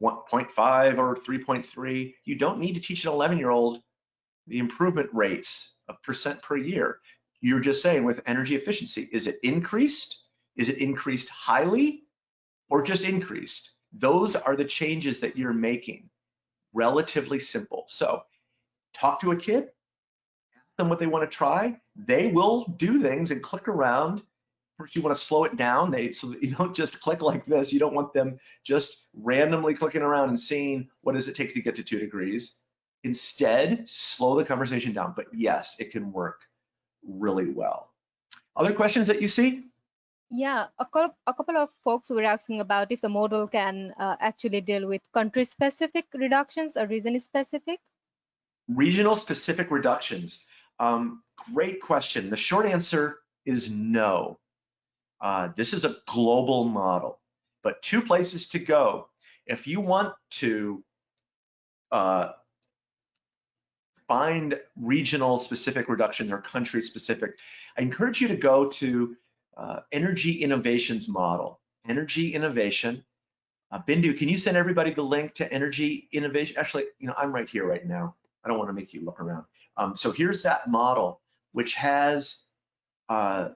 1.5 or 3.3. You don't need to teach an 11 year old the improvement rates of percent per year. You're just saying with energy efficiency, is it increased? Is it increased highly or just increased? Those are the changes that you're making. Relatively simple. So talk to a kid, ask them what they want to try. They will do things and click around. First, you want to slow it down they, so that [laughs] you don't just click like this. You don't want them just randomly clicking around and seeing what does it take to get to two degrees. Instead, slow the conversation down. But yes, it can work really well. Other questions that you see? Yeah, a couple, a couple of folks were asking about if the model can uh, actually deal with country-specific reductions or region-specific. Regional specific reductions. Um, great question. The short answer is no. Uh, this is a global model, but two places to go. If you want to uh, find regional specific reductions or country specific, I encourage you to go to uh, Energy Innovations model. Energy Innovation. Uh, Bindu, can you send everybody the link to Energy Innovation? Actually, you know, I'm right here right now. I don't want to make you look around. Um, so here's that model, which has uh,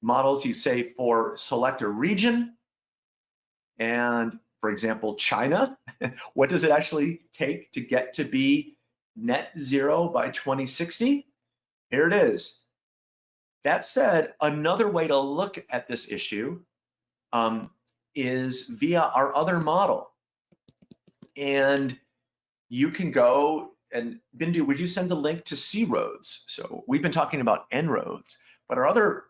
models you say for select a region and for example, China, [laughs] what does it actually take to get to be net zero by 2060? Here it is. That said, another way to look at this issue um, is via our other model. And you can go and Bindu, would you send the link to C-ROADS? So we've been talking about En-ROADS, but our other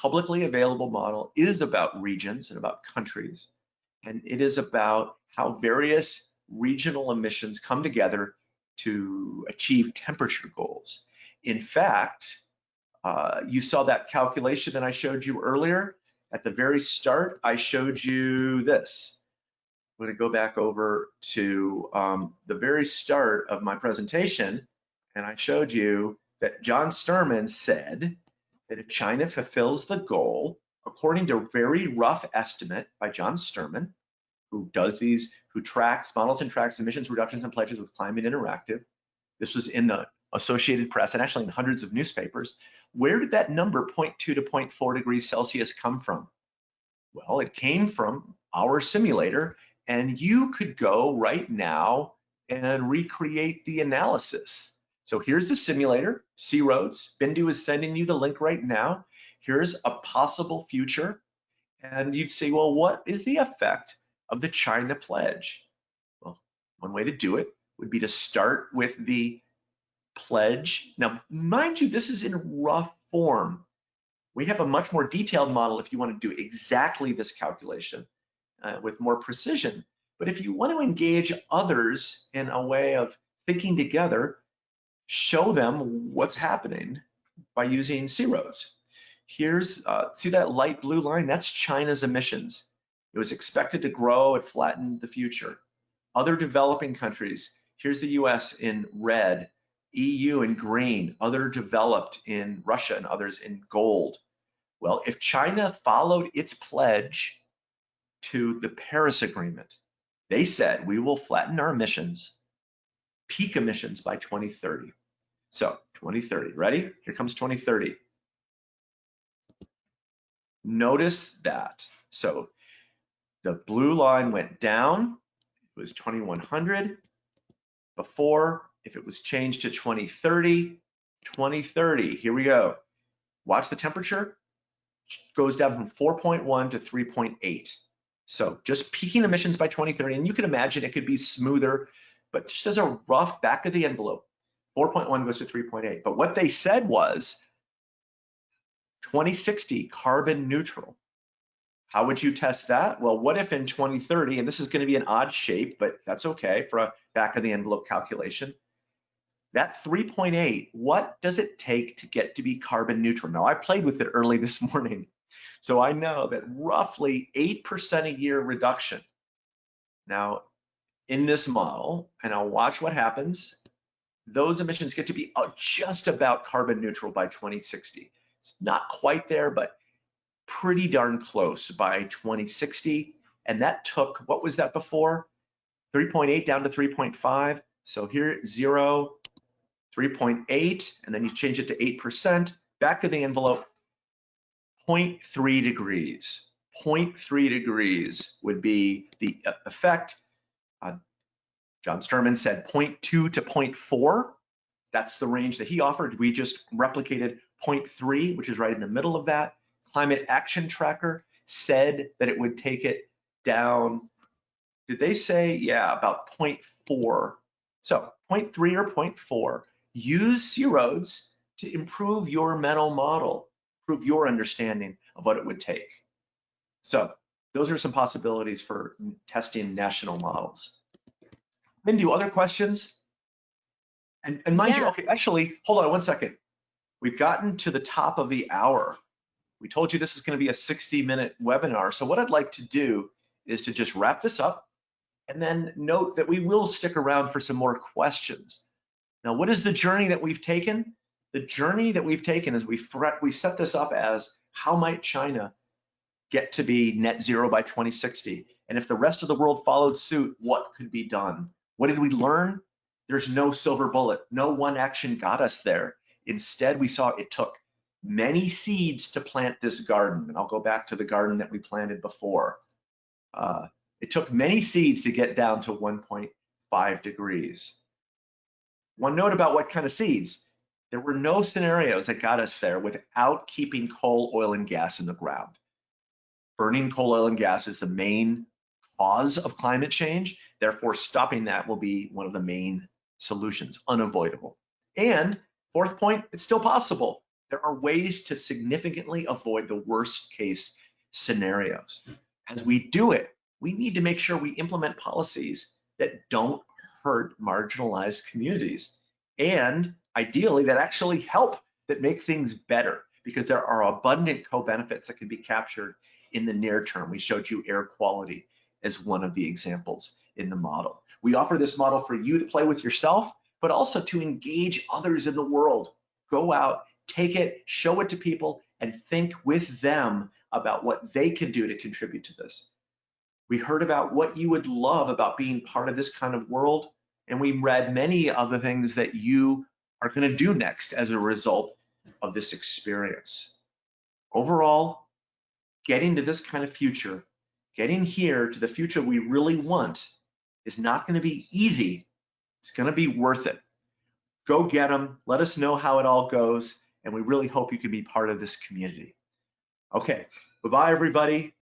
publicly available model is about regions and about countries and it is about how various regional emissions come together to achieve temperature goals. In fact, uh, you saw that calculation that I showed you earlier. At the very start, I showed you this. I'm gonna go back over to um, the very start of my presentation, and I showed you that John Sterman said that if China fulfills the goal according to a very rough estimate by John Sterman, who does these, who tracks, models and tracks emissions reductions and pledges with Climate Interactive. This was in the Associated Press and actually in hundreds of newspapers. Where did that number 0.2 to 0.4 degrees Celsius come from? Well, it came from our simulator and you could go right now and recreate the analysis. So here's the simulator, C-ROADS. Bindu is sending you the link right now. Here's a possible future. And you'd say, well, what is the effect of the China pledge? Well, one way to do it would be to start with the pledge. Now, mind you, this is in rough form. We have a much more detailed model if you want to do exactly this calculation uh, with more precision. But if you want to engage others in a way of thinking together, show them what's happening by using C-ROADS. Here's, uh, see that light blue line? That's China's emissions. It was expected to grow, it flattened the future. Other developing countries, here's the US in red, EU in green, other developed in Russia and others in gold. Well, if China followed its pledge to the Paris Agreement, they said we will flatten our emissions, peak emissions by 2030. So 2030, ready? Here comes 2030. Notice that. So the blue line went down, it was 2100. Before, if it was changed to 2030, 2030, here we go. Watch the temperature, goes down from 4.1 to 3.8. So just peaking emissions by 2030, and you can imagine it could be smoother, but just as a rough back of the envelope, 4.1 goes to 3.8. But what they said was 2060 carbon neutral. How would you test that? Well, what if in 2030, and this is gonna be an odd shape, but that's okay for a back of the envelope calculation. That 3.8, what does it take to get to be carbon neutral? Now I played with it early [laughs] this morning. So I know that roughly 8% a year reduction. Now, in this model, and I'll watch what happens, those emissions get to be uh, just about carbon neutral by 2060. It's not quite there, but pretty darn close by 2060. And that took, what was that before? 3.8 down to 3.5. So here, zero, 3.8, and then you change it to 8%, back to the envelope, 0.3 degrees. 0.3 degrees would be the effect. John Sterman said 0.2 to 0.4. That's the range that he offered. We just replicated 0.3, which is right in the middle of that. Climate Action Tracker said that it would take it down. Did they say, yeah, about 0.4? So 0.3 or 0.4. Use C-ROADS to improve your mental model improve your understanding of what it would take. So those are some possibilities for testing national models. Then do other questions? And, and mind yeah. you, okay, actually, hold on one second. We've gotten to the top of the hour. We told you this is gonna be a 60 minute webinar. So what I'd like to do is to just wrap this up and then note that we will stick around for some more questions. Now, what is the journey that we've taken? the journey that we've taken is we we set this up as how might China get to be net zero by 2060? And if the rest of the world followed suit, what could be done? What did we learn? There's no silver bullet. No one action got us there. Instead, we saw it took many seeds to plant this garden. And I'll go back to the garden that we planted before. Uh, it took many seeds to get down to 1.5 degrees. One note about what kind of seeds. There were no scenarios that got us there without keeping coal, oil, and gas in the ground. Burning coal, oil, and gas is the main cause of climate change. Therefore, stopping that will be one of the main solutions, unavoidable. And fourth point, it's still possible. There are ways to significantly avoid the worst case scenarios. As we do it, we need to make sure we implement policies that don't hurt marginalized communities and ideally that actually help that make things better because there are abundant co-benefits that can be captured in the near term. We showed you air quality as one of the examples in the model. We offer this model for you to play with yourself, but also to engage others in the world. Go out, take it, show it to people, and think with them about what they can do to contribute to this. We heard about what you would love about being part of this kind of world, and we read many of the things that you are going to do next as a result of this experience. Overall, getting to this kind of future, getting here to the future we really want is not going to be easy. It's going to be worth it. Go get them. Let us know how it all goes. And we really hope you can be part of this community. Okay, bye-bye, everybody.